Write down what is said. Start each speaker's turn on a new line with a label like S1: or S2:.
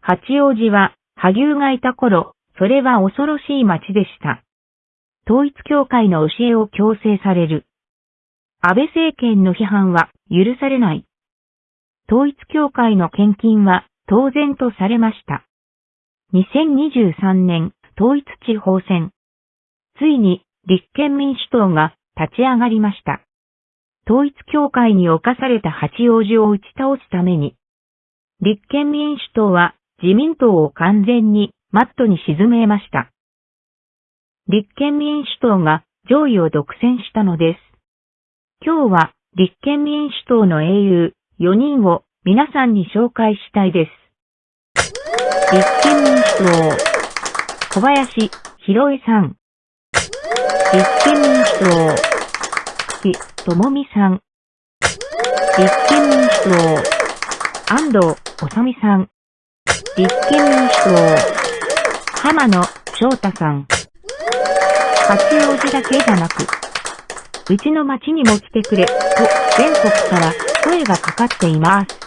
S1: 八王子は、萩生がいた頃、それは恐ろしい町でした。統一教会の教えを強制される。安倍政権の批判は許されない。統一教会の献金は当然とされました。2023年統一地方選。ついに立憲民主党が立ち上がりました。統一教会に侵された八王子を打ち倒すために、立憲民主党は自民党を完全にマットに沈めました。立憲民主党が上位を独占したのです。今日は立憲民主党の英雄4人を皆さんに紹介したいです。立憲民主党小林博恵さん立憲民主党久喜智美さん立憲民主党安藤治さん立憲民主党浜野翔太さん八王子だけじゃなく、うちの町にも来てくれ、と全国から声がかかっています。